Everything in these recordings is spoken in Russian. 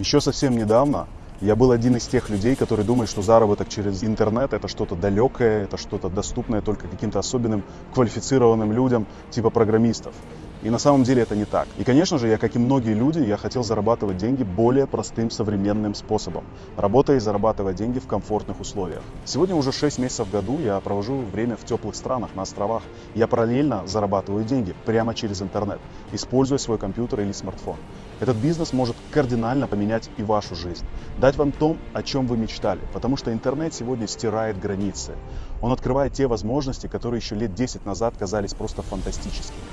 Еще совсем недавно я был один из тех людей, которые думают, что заработок через интернет это что-то далекое, это что-то доступное только каким-то особенным квалифицированным людям, типа программистов. И на самом деле это не так. И, конечно же, я, как и многие люди, я хотел зарабатывать деньги более простым современным способом, работая и зарабатывая деньги в комфортных условиях. Сегодня уже 6 месяцев в году я провожу время в теплых странах, на островах. Я параллельно зарабатываю деньги прямо через интернет, используя свой компьютер или смартфон. Этот бизнес может кардинально поменять и вашу жизнь, дать вам то, о чем вы мечтали, потому что интернет сегодня стирает границы. Он открывает те возможности, которые еще лет 10 назад казались просто фантастическими.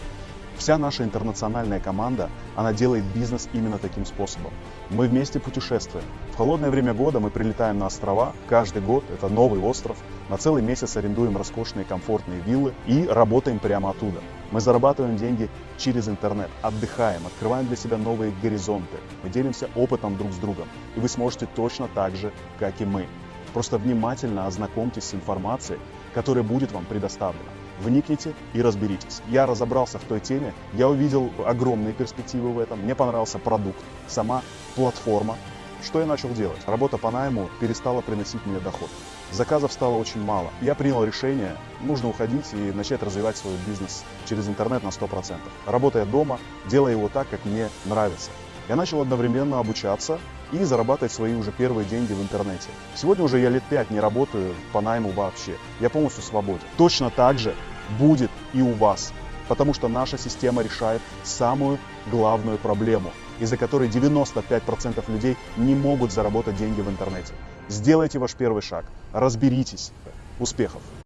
Вся наша интернациональная команда, она делает бизнес именно таким способом. Мы вместе путешествуем. В холодное время года мы прилетаем на острова. Каждый год это новый остров. На целый месяц арендуем роскошные комфортные виллы и работаем прямо оттуда. Мы зарабатываем деньги через интернет, отдыхаем, открываем для себя новые горизонты. Мы делимся опытом друг с другом. И вы сможете точно так же, как и мы. Просто внимательно ознакомьтесь с информацией, которая будет вам предоставлена вникните и разберитесь. Я разобрался в той теме, я увидел огромные перспективы в этом, мне понравился продукт, сама платформа. Что я начал делать? Работа по найму перестала приносить мне доход. Заказов стало очень мало. Я принял решение, нужно уходить и начать развивать свой бизнес через интернет на 100%. Работая дома, делая его так, как мне нравится. Я начал одновременно обучаться и зарабатывать свои уже первые деньги в интернете. Сегодня уже я лет пять не работаю по найму вообще. Я полностью свободен. Точно так же будет и у вас. Потому что наша система решает самую главную проблему, из-за которой 95% людей не могут заработать деньги в интернете. Сделайте ваш первый шаг, разберитесь. Успехов!